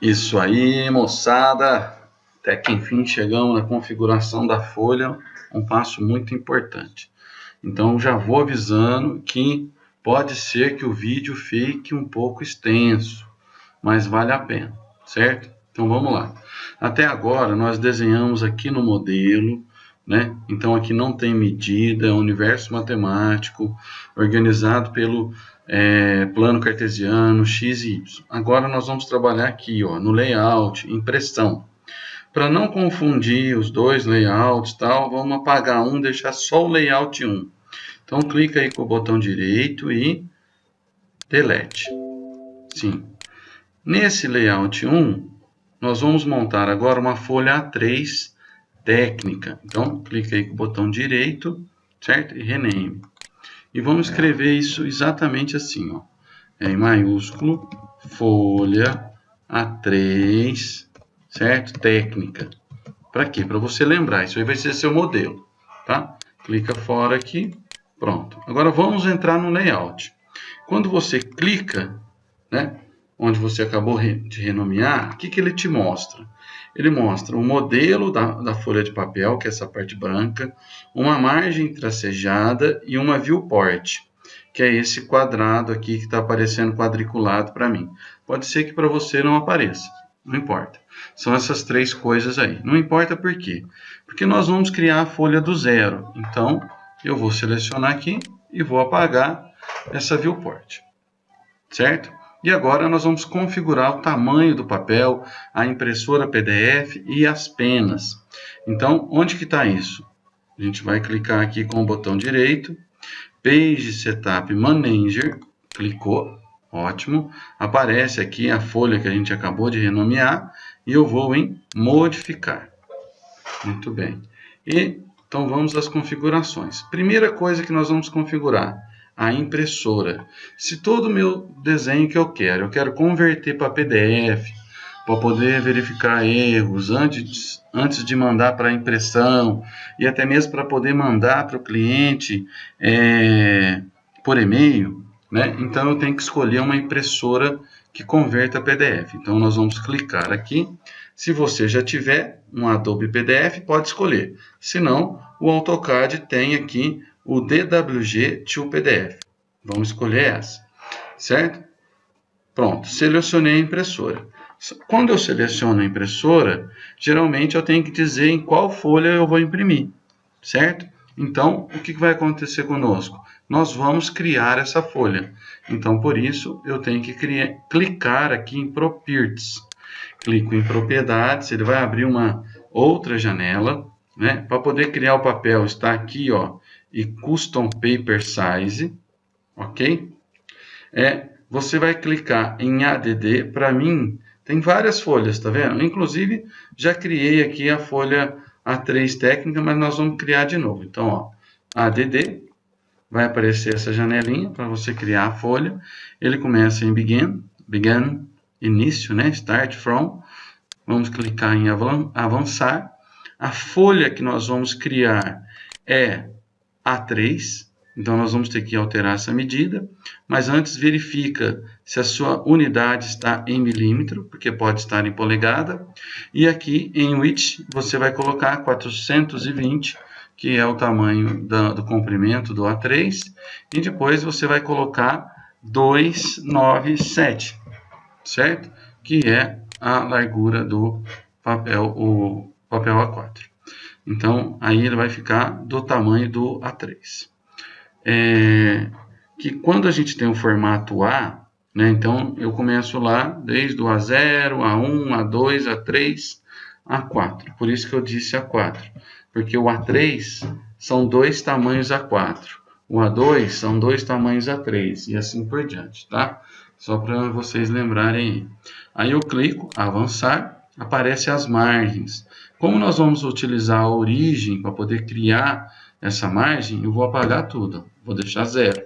Isso aí, moçada. Até que enfim chegamos na configuração da folha, um passo muito importante. Então já vou avisando que pode ser que o vídeo fique um pouco extenso, mas vale a pena, certo? Então vamos lá. Até agora nós desenhamos aqui no modelo, né? Então aqui não tem medida, é um universo matemático organizado pelo é, plano cartesiano x e y. Agora nós vamos trabalhar aqui ó, no layout, impressão. Para não confundir os dois layouts, tal, vamos apagar um, deixar só o layout 1. Então clica aí com o botão direito e delete. Sim. Nesse layout 1, nós vamos montar agora uma folha A3 técnica. Então clica aí com o botão direito, certo? E rename. E vamos escrever isso exatamente assim, ó. É em maiúsculo, folha A3, certo? Técnica. Para quê? Para você lembrar. Isso aí vai ser seu modelo, tá? Clica fora aqui. Pronto. Agora vamos entrar no layout. Quando você clica, né? Onde você acabou de renomear, o que, que ele te mostra? Ele mostra o modelo da, da folha de papel, que é essa parte branca, uma margem tracejada e uma viewport, que é esse quadrado aqui que está aparecendo quadriculado para mim. Pode ser que para você não apareça, não importa. São essas três coisas aí. Não importa por quê. Porque nós vamos criar a folha do zero. Então, eu vou selecionar aqui e vou apagar essa viewport. Certo? E agora nós vamos configurar o tamanho do papel, a impressora PDF e as penas. Então, onde que está isso? A gente vai clicar aqui com o botão direito, Page Setup Manager, clicou, ótimo. Aparece aqui a folha que a gente acabou de renomear e eu vou em Modificar. Muito bem. E, então vamos às configurações. Primeira coisa que nós vamos configurar, a impressora. Se todo o meu desenho que eu quero, eu quero converter para PDF, para poder verificar erros antes, antes de mandar para impressão e até mesmo para poder mandar para o cliente é, por e-mail, né? então eu tenho que escolher uma impressora que converta PDF. Então nós vamos clicar aqui. Se você já tiver um Adobe PDF, pode escolher. Se não, o AutoCAD tem aqui o DWG to PDF. Vamos escolher essa, certo? Pronto, selecionei a impressora. Quando eu seleciono a impressora, geralmente eu tenho que dizer em qual folha eu vou imprimir, certo? Então, o que vai acontecer conosco? Nós vamos criar essa folha. Então, por isso, eu tenho que criar, clicar aqui em Properties. Clico em Propriedades, ele vai abrir uma outra janela, né? Para poder criar o papel, está aqui, ó, e Custom Paper Size, ok? É, você vai clicar em ADD, para mim tem várias folhas, tá vendo? Inclusive, já criei aqui a folha A3 técnica, mas nós vamos criar de novo. Então, ó, ADD, vai aparecer essa janelinha para você criar a folha. Ele começa em Begin, Begin, início, né? Start from. Vamos clicar em avançar. A folha que nós vamos criar é a3, então nós vamos ter que alterar essa medida, mas antes verifica se a sua unidade está em milímetro, porque pode estar em polegada, e aqui em width você vai colocar 420, que é o tamanho da, do comprimento do A3, e depois você vai colocar 297, certo? Que é a largura do papel, o papel A4. Então, aí ele vai ficar do tamanho do A3. É, que quando a gente tem o formato A, né, então eu começo lá desde o A0, A1, A2, A3, A4. Por isso que eu disse A4, porque o A3 são dois tamanhos A4. O A2 são dois tamanhos A3 e assim por diante, tá? Só para vocês lembrarem. Aí eu clico avançar, aparece as margens. Como nós vamos utilizar a origem para poder criar essa margem, eu vou apagar tudo. Vou deixar zero.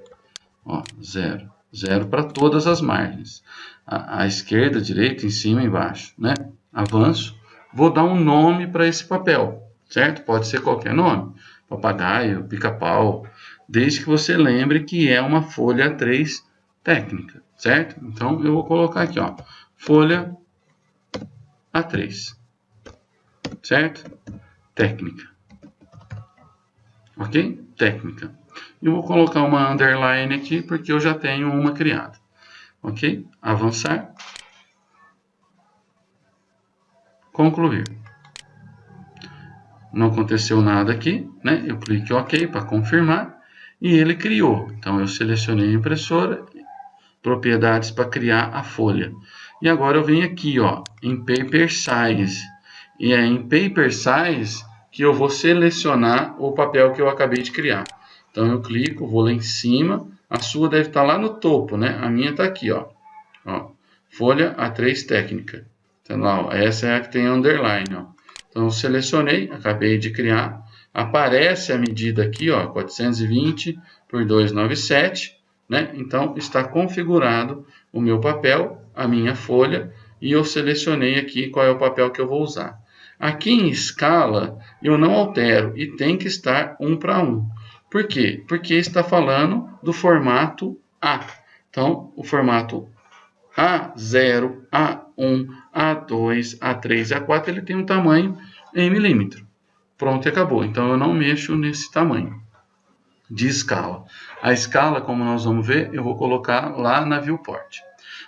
Ó, zero. Zero para todas as margens. A, a esquerda, a direita, em cima e embaixo. Né? Avanço. Vou dar um nome para esse papel. Certo? Pode ser qualquer nome. Papagaio, pica-pau. Desde que você lembre que é uma folha 3 técnica. Certo? Então, eu vou colocar aqui. Ó, folha A3. Certo? Técnica. Ok? Técnica. Eu vou colocar uma underline aqui porque eu já tenho uma criada. Ok? Avançar. Concluir. Não aconteceu nada aqui, né? Eu em OK para confirmar e ele criou. Então eu selecionei a impressora, propriedades para criar a folha. E agora eu venho aqui, ó, em Paper Size. E é em Paper Size que eu vou selecionar o papel que eu acabei de criar. Então eu clico, vou lá em cima, a sua deve estar lá no topo, né? A minha está aqui, ó. ó. Folha A3 técnica. Então, lá, ó, essa é a que tem underline, ó. Então selecionei, acabei de criar. Aparece a medida aqui, ó, 420 por 297, né? Então está configurado o meu papel, a minha folha, e eu selecionei aqui qual é o papel que eu vou usar. Aqui em escala, eu não altero e tem que estar um para um. Por quê? Porque está falando do formato A. Então, o formato A0, A1, A2, A3 e A4, ele tem um tamanho em milímetro. Pronto, acabou. Então, eu não mexo nesse tamanho de escala. A escala, como nós vamos ver, eu vou colocar lá na viewport.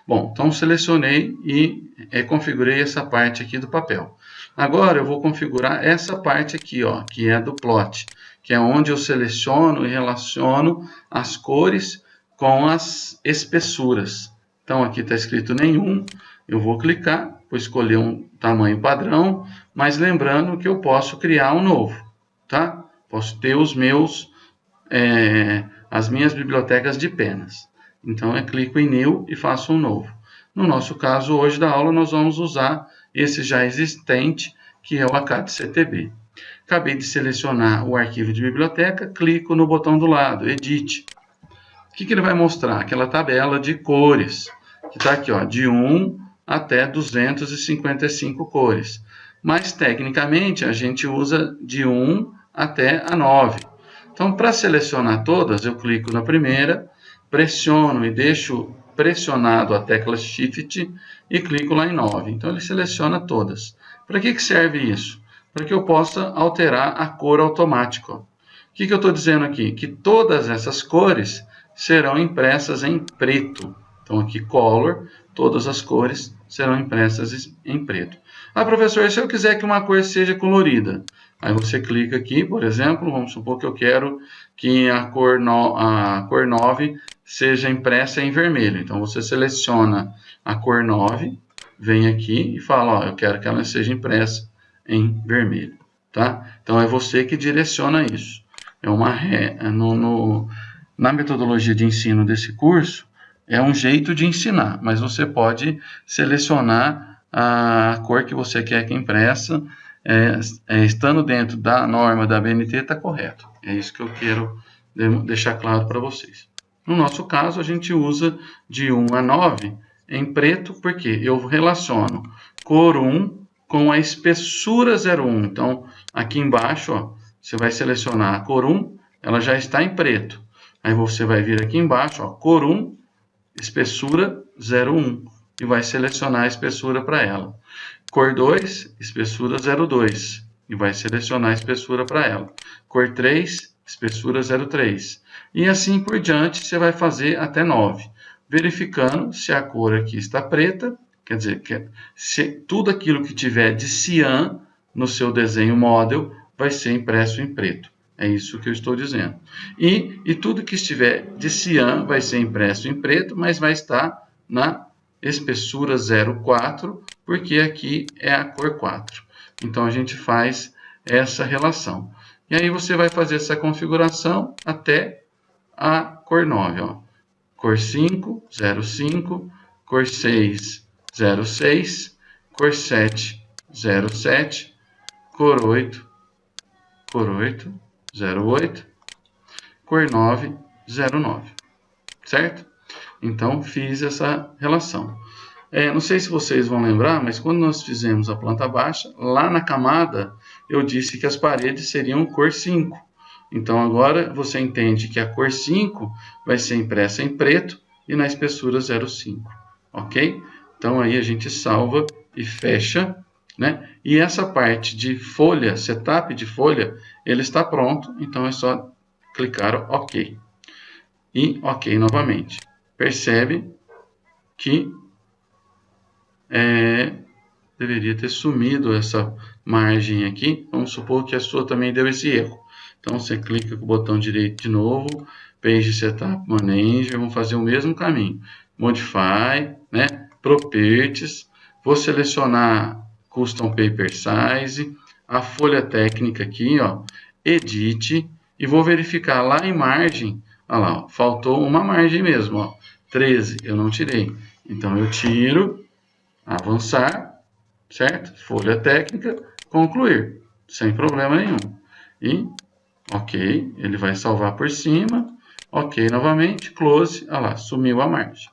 Bom, então selecionei e é, configurei essa parte aqui do papel. Agora eu vou configurar essa parte aqui, ó, que é do plot, que é onde eu seleciono e relaciono as cores com as espessuras. Então aqui está escrito nenhum, eu vou clicar, vou escolher um tamanho padrão, mas lembrando que eu posso criar um novo, tá? Posso ter os meus, é, as minhas bibliotecas de penas. Então eu clico em New e faço um novo. No nosso caso hoje da aula nós vamos usar esse já existente, que é o ACAD-CTB. Acabei de selecionar o arquivo de biblioteca, clico no botão do lado, Edit. O que, que ele vai mostrar? Aquela tabela de cores, que está aqui, ó, de 1 até 255 cores. Mas, tecnicamente, a gente usa de 1 até a 9. Então, para selecionar todas, eu clico na primeira, pressiono e deixo pressionado a tecla Shift e clico lá em 9. Então ele seleciona todas. Para que, que serve isso? Para que eu possa alterar a cor automática. O que, que eu estou dizendo aqui? Que todas essas cores serão impressas em preto. Então aqui Color, todas as cores serão impressas em preto. Ah, professor, se eu quiser que uma cor seja colorida, aí você clica aqui, por exemplo, vamos supor que eu quero que a cor, no, a cor 9 seja impressa em vermelho. Então você seleciona a cor 9, vem aqui e fala, ó, eu quero que ela seja impressa em vermelho, tá? Então é você que direciona isso. É uma é no, no, na metodologia de ensino desse curso, é um jeito de ensinar, mas você pode selecionar a cor que você quer que impressa, é, é, estando dentro da norma da BNT, está correto. É isso que eu quero deixar claro para vocês. No nosso caso, a gente usa de 1 a 9 em preto, porque eu relaciono cor 1 com a espessura 01. Então, aqui embaixo, ó, você vai selecionar a cor 1, ela já está em preto. Aí você vai vir aqui embaixo, ó, cor 1, espessura 01, e vai selecionar a espessura para ela. Cor 2, espessura 02, e vai selecionar a espessura para ela. Cor 3, espessura 0,3. E assim por diante, você vai fazer até 9, verificando se a cor aqui está preta, quer dizer, que se tudo aquilo que tiver de cian no seu desenho model vai ser impresso em preto. É isso que eu estou dizendo. E, e tudo que estiver de cian vai ser impresso em preto, mas vai estar na espessura 0,4, porque aqui é a cor 4. Então, a gente faz essa relação. E aí você vai fazer essa configuração até a cor 9. Ó. Cor 5, 05, cor 6, 06, cor 7, 07, cor 8, cor 8, 08, cor 9, 09. Certo? Então, fiz essa relação. É, não sei se vocês vão lembrar, mas quando nós fizemos a planta baixa, lá na camada eu disse que as paredes seriam cor 5. Então agora você entende que a cor 5 vai ser impressa em preto e na espessura 0,5. Ok? Então aí a gente salva e fecha né? E essa parte de folha, setup de folha, ele está pronto, então é só clicar OK. E OK novamente. Percebe que é, deveria ter sumido essa margem aqui. Vamos supor que a sua também deu esse erro. Então, você clica com o botão direito de novo, Page Setup Manager, vamos fazer o mesmo caminho. Modify, né? Properties, vou selecionar Custom Paper Size, a folha técnica aqui, ó, Edit, e vou verificar lá em margem, olha lá, ó, faltou uma margem mesmo, ó, 13, eu não tirei. Então, eu tiro, avançar, certo? Folha técnica, concluir, sem problema nenhum. E, ok, ele vai salvar por cima, ok, novamente, close, olha lá, sumiu a margem,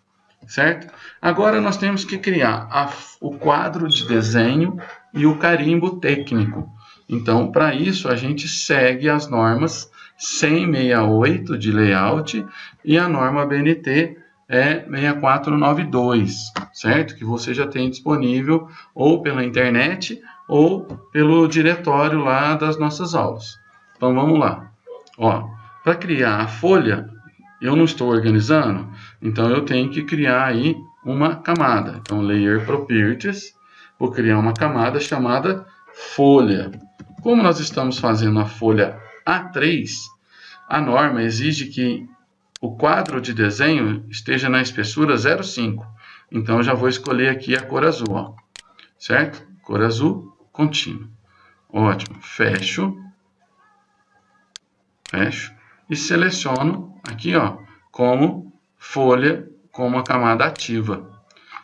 certo? Agora nós temos que criar a, o quadro de desenho e o carimbo técnico. Então, para isso, a gente segue as normas 10068 de layout e a norma BNT é 6492, certo? Que você já tem disponível ou pela internet ou pelo diretório lá das nossas aulas. Então vamos lá. Ó, para criar a folha, eu não estou organizando, então eu tenho que criar aí uma camada. Então Layer Properties, vou criar uma camada chamada folha. Como nós estamos fazendo a folha A3, a norma exige que o quadro de desenho esteja na espessura 0,5. Então, eu já vou escolher aqui a cor azul, ó. certo? Cor azul contínuo. Ótimo. Fecho. Fecho. E seleciono aqui, ó, como folha, como a camada ativa.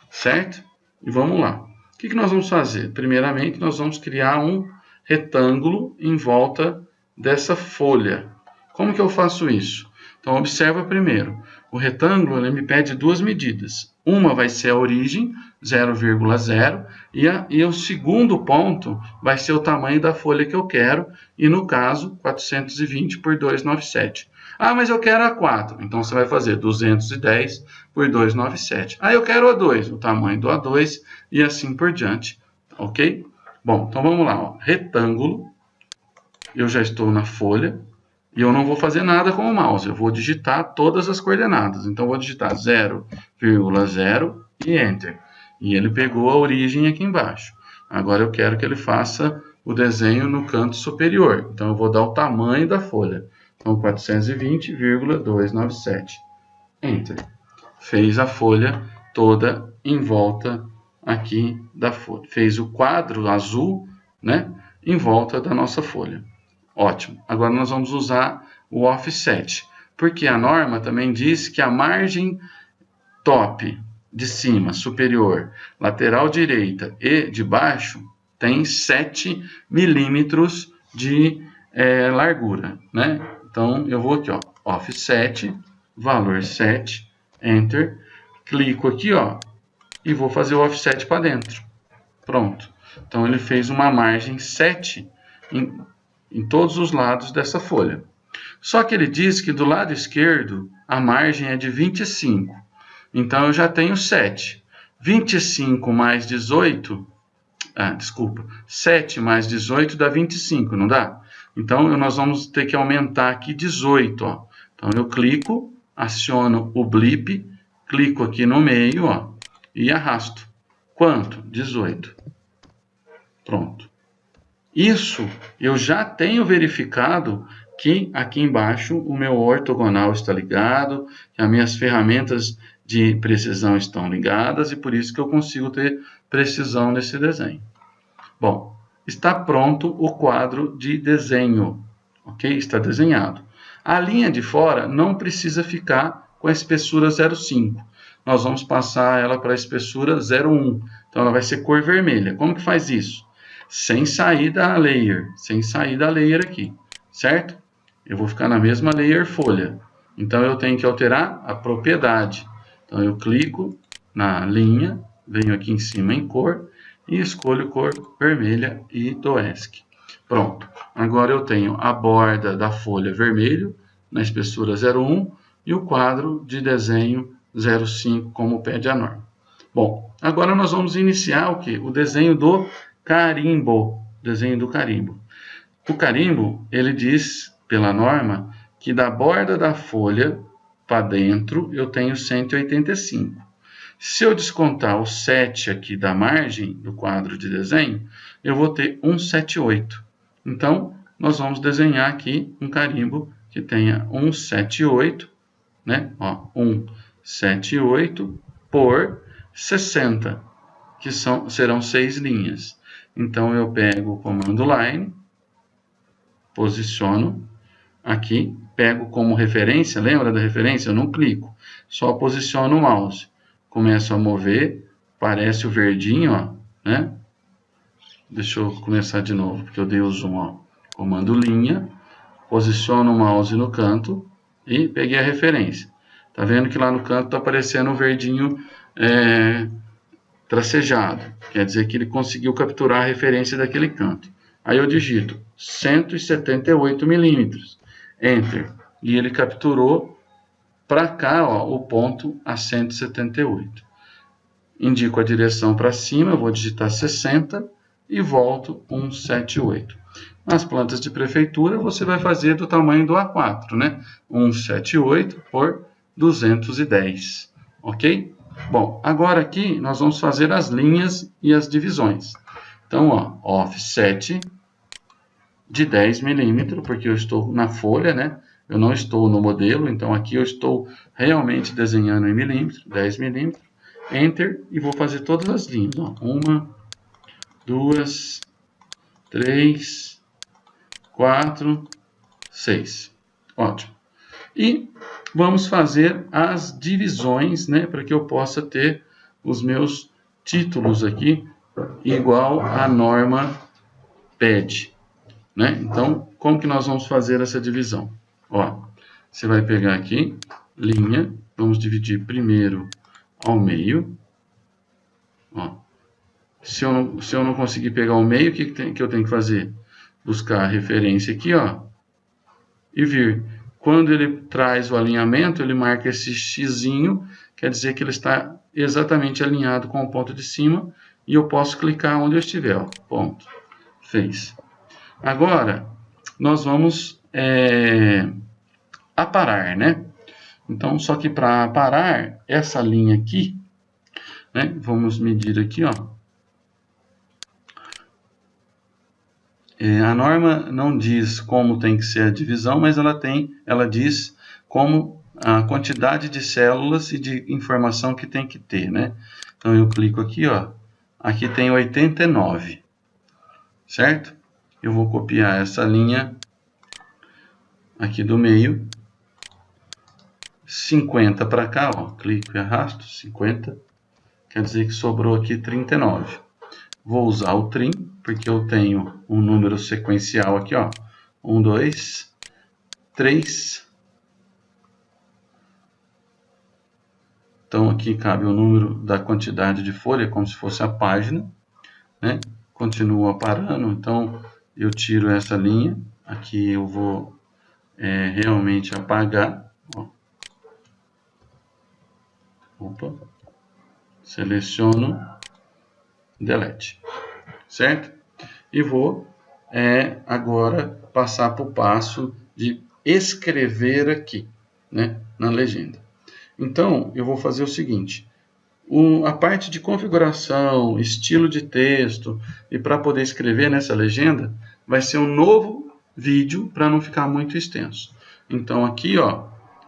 Certo? E vamos lá. O que, que nós vamos fazer? Primeiramente, nós vamos criar um retângulo em volta dessa folha. Como que eu faço isso? Então, observa primeiro. O retângulo me pede duas medidas. Uma vai ser a origem, 0,0, e, e o segundo ponto vai ser o tamanho da folha que eu quero, e no caso, 420 por 297. Ah, mas eu quero a 4. Então, você vai fazer 210 por 297. Ah, eu quero a 2, o tamanho do A2, e assim por diante. Ok? Bom, então vamos lá. Ó. Retângulo, eu já estou na folha, e eu não vou fazer nada com o mouse, eu vou digitar todas as coordenadas. Então, vou digitar 0,0 e Enter. E ele pegou a origem aqui embaixo. Agora eu quero que ele faça o desenho no canto superior. Então, eu vou dar o tamanho da folha. Então, 420,297. Enter. Fez a folha toda em volta aqui da folha. Fez o quadro azul, né, em volta da nossa folha. Ótimo. Agora nós vamos usar o offset, porque a norma também diz que a margem top de cima, superior, lateral direita e de baixo tem 7 milímetros de é, largura, né? Então, eu vou aqui, ó, offset, valor 7, enter, clico aqui, ó, e vou fazer o offset para dentro. Pronto. Então, ele fez uma margem 7 em, em todos os lados dessa folha. Só que ele diz que do lado esquerdo a margem é de 25. Então eu já tenho 7. 25 mais 18, ah, desculpa, 7 mais 18 dá 25, não dá? Então nós vamos ter que aumentar aqui 18, ó. Então eu clico, aciono o blip, clico aqui no meio, ó, e arrasto. Quanto? 18. Pronto. Isso eu já tenho verificado que aqui embaixo o meu ortogonal está ligado, que as minhas ferramentas de precisão estão ligadas e por isso que eu consigo ter precisão nesse desenho. Bom, está pronto o quadro de desenho, ok? Está desenhado. A linha de fora não precisa ficar com a espessura 0,5. Nós vamos passar ela para a espessura 0,1. Então ela vai ser cor vermelha. Como que faz isso? Sem sair da layer, sem sair da layer aqui, certo? Eu vou ficar na mesma layer folha. Então, eu tenho que alterar a propriedade. Então, eu clico na linha, venho aqui em cima em cor e escolho cor vermelha e do ESC. Pronto. Agora eu tenho a borda da folha vermelho na espessura 01 e o quadro de desenho 05 como pede a norma. Bom, agora nós vamos iniciar o que? O desenho do carimbo, desenho do carimbo. O carimbo, ele diz, pela norma, que da borda da folha para dentro eu tenho 185. Se eu descontar o 7 aqui da margem do quadro de desenho, eu vou ter 178. Então, nós vamos desenhar aqui um carimbo que tenha 178, né? Ó, 178 por 60, que são, serão seis linhas. Então, eu pego o comando line, posiciono aqui, pego como referência, lembra da referência? Eu não clico, só posiciono o mouse. Começo a mover, parece o verdinho, ó, né? Deixa eu começar de novo, porque eu dei o zoom, ó. Comando linha, posiciono o mouse no canto e peguei a referência. Tá vendo que lá no canto está aparecendo o verdinho é, tracejado. Quer dizer que ele conseguiu capturar a referência daquele canto. Aí eu digito 178 milímetros. Enter. E ele capturou para cá ó, o ponto a 178. Indico a direção para cima, vou digitar 60 e volto 178. Nas plantas de prefeitura, você vai fazer do tamanho do A4, né? 178 por 210, ok? Bom, agora aqui nós vamos fazer as linhas e as divisões. Então, ó, offset de 10 milímetros, porque eu estou na folha, né? Eu não estou no modelo, então aqui eu estou realmente desenhando em milímetros, 10 milímetros. Enter e vou fazer todas as linhas. Ó. Uma, duas, três, quatro, seis. Ótimo. E vamos fazer as divisões, né, para que eu possa ter os meus títulos aqui igual a norma pede. Né? Então, como que nós vamos fazer essa divisão? Ó, você vai pegar aqui, linha, vamos dividir primeiro ao meio. Ó, se, eu não, se eu não conseguir pegar o meio, o que, que, tem, que eu tenho que fazer? Buscar a referência aqui, ó, e vir. Quando ele traz o alinhamento, ele marca esse xizinho, quer dizer que ele está exatamente alinhado com o ponto de cima, e eu posso clicar onde eu estiver, ó, ponto, fez. Agora, nós vamos é, aparar, né? Então, só que para parar essa linha aqui, né, vamos medir aqui, ó. É, a norma não diz como tem que ser a divisão, mas ela tem, ela diz como a quantidade de células e de informação que tem que ter, né? Então eu clico aqui, ó. Aqui tem 89, certo? eu vou copiar essa linha aqui do meio, 50 para cá, ó, clico e arrasto, 50, quer dizer que sobrou aqui 39. Vou usar o trim, porque eu tenho um número sequencial aqui, ó, 1, 2, 3, Então, aqui cabe o número da quantidade de folha, como se fosse a página, né? Continua parando, então eu tiro essa linha, aqui eu vou é, realmente apagar, ó. opa, seleciono, delete, certo? E vou é, agora passar para o passo de escrever aqui, né, na legenda. Então, eu vou fazer o seguinte, o, a parte de configuração, estilo de texto e para poder escrever nessa legenda, vai ser um novo vídeo para não ficar muito extenso. Então aqui, ó,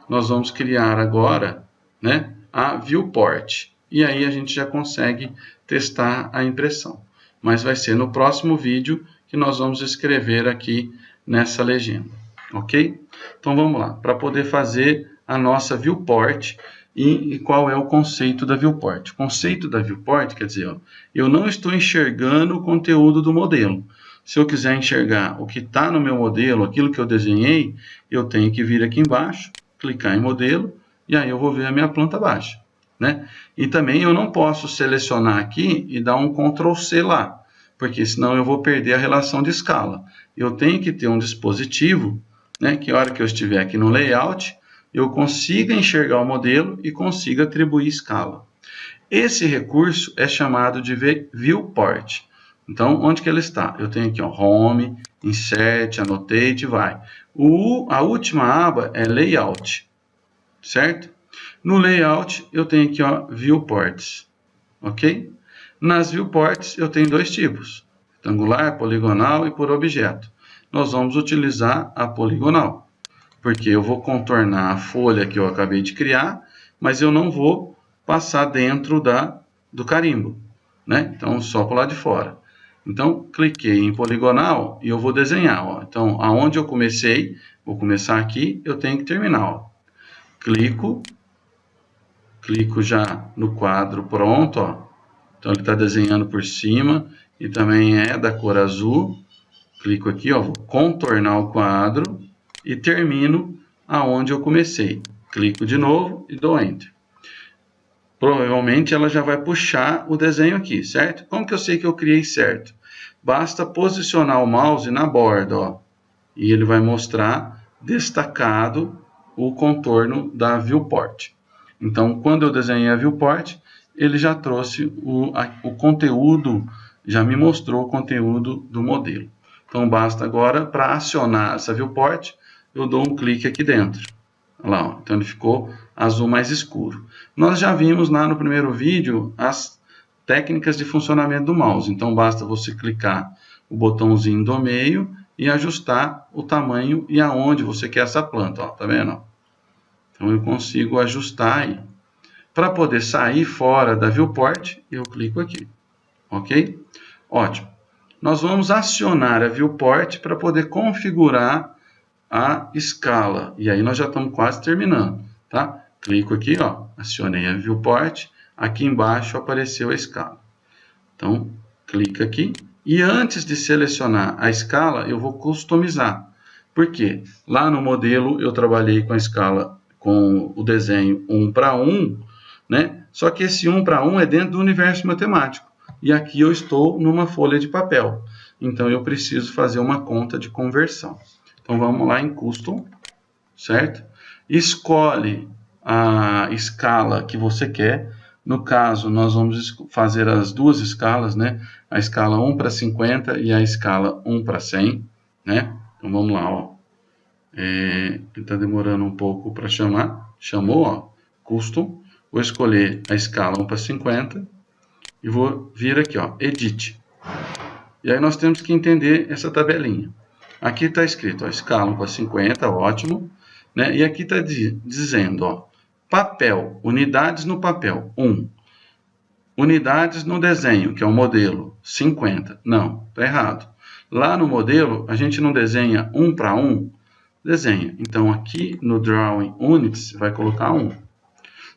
nós vamos criar agora, né, a viewport. E aí a gente já consegue testar a impressão. Mas vai ser no próximo vídeo que nós vamos escrever aqui nessa legenda, ok? Então vamos lá, para poder fazer a nossa viewport e, e, qual é o conceito da viewport. O conceito da viewport quer dizer, ó, eu não estou enxergando o conteúdo do modelo, se eu quiser enxergar o que está no meu modelo, aquilo que eu desenhei, eu tenho que vir aqui embaixo, clicar em modelo, e aí eu vou ver a minha planta baixa. Né? E também eu não posso selecionar aqui e dar um Ctrl C lá, porque senão eu vou perder a relação de escala. Eu tenho que ter um dispositivo, né, que a hora que eu estiver aqui no layout, eu consiga enxergar o modelo e consiga atribuir escala. Esse recurso é chamado de viewport. Então, onde que ele está? Eu tenho aqui, ó, Home, Insert, Annotate, vai. O, a última aba é Layout, certo? No Layout, eu tenho aqui, ó, Viewports, ok? Nas Viewports, eu tenho dois tipos, retangular, poligonal e por objeto. Nós vamos utilizar a poligonal, porque eu vou contornar a folha que eu acabei de criar, mas eu não vou passar dentro da, do carimbo, né? Então, só para o lado de fora. Então, cliquei em poligonal e eu vou desenhar. Ó. Então, aonde eu comecei, vou começar aqui, eu tenho que terminar. Ó. Clico, clico já no quadro pronto. Ó. Então, ele está desenhando por cima e também é da cor azul. Clico aqui, ó, vou contornar o quadro e termino aonde eu comecei. Clico de novo e dou Enter provavelmente ela já vai puxar o desenho aqui, certo? Como que eu sei que eu criei certo? Basta posicionar o mouse na borda, ó, e ele vai mostrar destacado o contorno da viewport. Então, quando eu desenhei a viewport, ele já trouxe o, a, o conteúdo, já me mostrou o conteúdo do modelo. Então, basta agora, para acionar essa viewport, eu dou um clique aqui dentro. Lá, ó. então ele ficou azul mais escuro. Nós já vimos lá no primeiro vídeo as técnicas de funcionamento do mouse. Então basta você clicar o botãozinho do meio e ajustar o tamanho e aonde você quer essa planta. Ó, tá vendo? Então eu consigo ajustar aí. Para poder sair fora da viewport, eu clico aqui. Ok? Ótimo. Nós vamos acionar a viewport para poder configurar a escala. E aí nós já estamos quase terminando, tá? Clico aqui, ó, acionei a viewport, aqui embaixo apareceu a escala. Então, clica aqui e antes de selecionar a escala, eu vou customizar. Por quê? Lá no modelo eu trabalhei com a escala com o desenho 1 para 1, né? Só que esse 1 para 1 é dentro do universo matemático. E aqui eu estou numa folha de papel. Então eu preciso fazer uma conta de conversão. Então vamos lá em Custom, certo? Escolhe a escala que você quer. No caso, nós vamos fazer as duas escalas, né? A escala 1 para 50 e a escala 1 para 100, né? Então vamos lá, ó. É, está demorando um pouco para chamar. Chamou, ó. Custom. Vou escolher a escala 1 para 50 e vou vir aqui, ó, Edit. E aí nós temos que entender essa tabelinha. Aqui está escrito, ó, escala para 50, ótimo. Né? E aqui está dizendo, ó, papel, unidades no papel, 1. Unidades no desenho, que é o modelo, 50. Não, está errado. Lá no modelo, a gente não desenha um para um, desenha. Então, aqui no Drawing Units, vai colocar 1.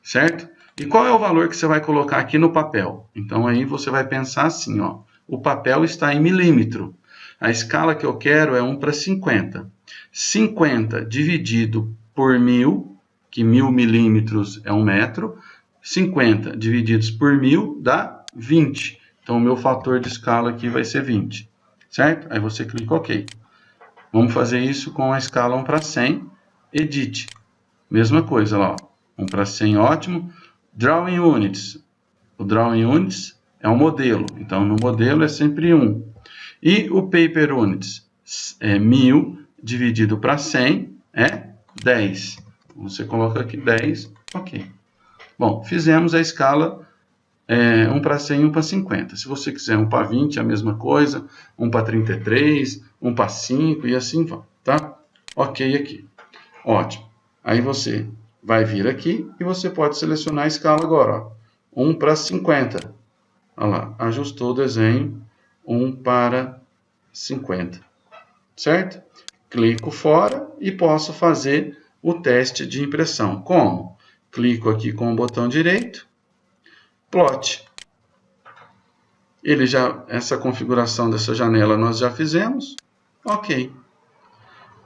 Certo? E qual é o valor que você vai colocar aqui no papel? Então, aí você vai pensar assim, ó. O papel está em milímetro. A escala que eu quero é 1 para 50. 50 dividido por 1000, que 1000 milímetros é 1 metro, 50 divididos por 1000 dá 20. Então, o meu fator de escala aqui vai ser 20, certo? Aí você clica OK. Vamos fazer isso com a escala 1 para 100, Edit. Mesma coisa lá, ó. 1 para 100, ótimo. Drawing Units. O Drawing Units é um modelo, então no modelo é sempre 1. E o paper units é 1000 dividido para 100 é 10. Você coloca aqui 10, ok. Bom, fizemos a escala é, 1 para 100 e 1 para 50. Se você quiser 1 para 20, é a mesma coisa. 1 para 33, 1 para 5 e assim vai, tá? Ok aqui. Ótimo. Aí você vai vir aqui e você pode selecionar a escala agora. Ó. 1 para 50. Olha lá, ajustou o desenho 1 para 50, certo? Clico fora e posso fazer o teste de impressão. Como? Clico aqui com o botão direito, plot. Ele já, essa configuração dessa janela nós já fizemos. Ok.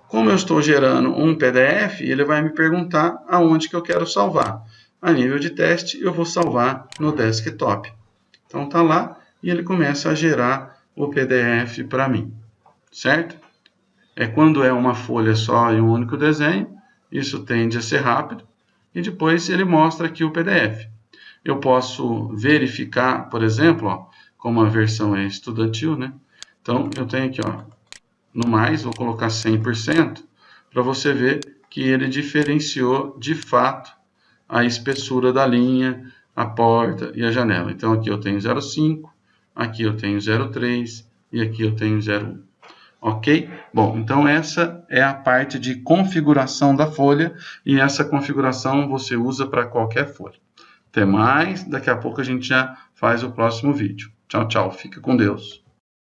Como eu estou gerando um PDF, ele vai me perguntar aonde que eu quero salvar. A nível de teste, eu vou salvar no desktop. Então, está lá e ele começa a gerar o PDF para mim, certo? É quando é uma folha só e um único desenho, isso tende a ser rápido, e depois ele mostra aqui o PDF. Eu posso verificar, por exemplo, ó, como a versão é estudantil, né? Então, eu tenho aqui, ó, no mais, vou colocar 100%, para você ver que ele diferenciou de fato a espessura da linha, a porta e a janela. Então, aqui eu tenho 0,5, aqui eu tenho 0,3 e aqui eu tenho 0,1. Ok? Bom, então essa é a parte de configuração da folha e essa configuração você usa para qualquer folha. Até mais, daqui a pouco a gente já faz o próximo vídeo. Tchau, tchau, fica com Deus.